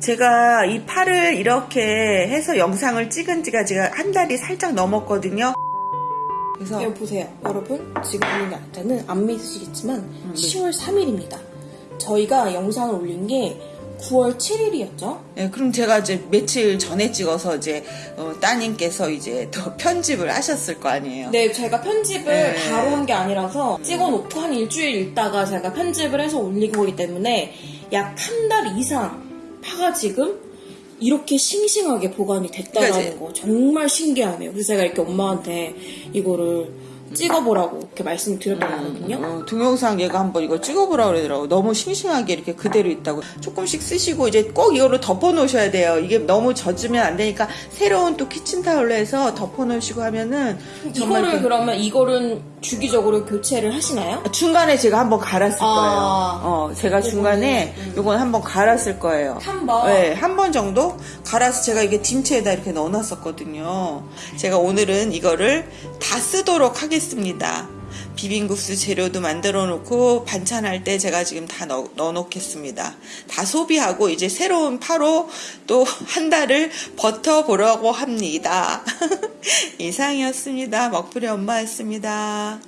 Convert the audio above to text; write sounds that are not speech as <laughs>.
제가 이 팔을 이렇게 해서 영상을 찍은 지가 제가 한 달이 살짝 넘었거든요. 그래서 여기 보세요. 여러분, 지금 보는 날짜는 안 믿으시겠지만 10월 3일입니다. 저희가 영상을 올린 게 9월 7일이었죠? 네, 그럼 제가 이제 며칠 전에 찍어서 이제 어, 따님께서 이제 더 편집을 하셨을 거 아니에요. 네, 제가 편집을 네. 바로 한 게 아니라서 찍어놓고 한 일주일 있다가 제가 편집을 해서 올린 거기 때문에 약 한 달 이상 파가 지금 이렇게 싱싱하게 보관이 됐다는 그러니까 거 정말 신기하네요. 그래서 제가 이렇게 엄마한테 이거를 찍어보라고 이렇게 말씀드렸던 거거든요. 어, 동영상 얘가 한번 이거 찍어보라 그러더라고. 너무 싱싱하게 이렇게 그대로 있다고. 조금씩 쓰시고 이제 꼭 이거로 덮어 놓으셔야 돼요. 이게 너무 젖으면 안 되니까 새로운 또 키친타올로 해서 덮어 놓으시고 하면은 이거를 이렇게- 그러면 이거는 주기적으로 교체를 하시나요? 중간에 제가 한번 갈았을 아. 거예요. 어, 제가 중간에 요건 한번 갈았을 거예요. 한 번? 네, 한 번 정도 갈아서 제가 이게 딤체에다 이렇게 넣어놨었거든요. 제가 오늘은 이거를 다 쓰도록 하겠 습니다. 비빔국수 재료도 만들어 놓고 반찬할 때 제가 지금 다 넣어 놓겠습니다. 다 소비하고 이제 새로운 파로 또 한 달을 버텨보려고 합니다. <laughs> 이상이었습니다. 먹풀이 엄마였습니다.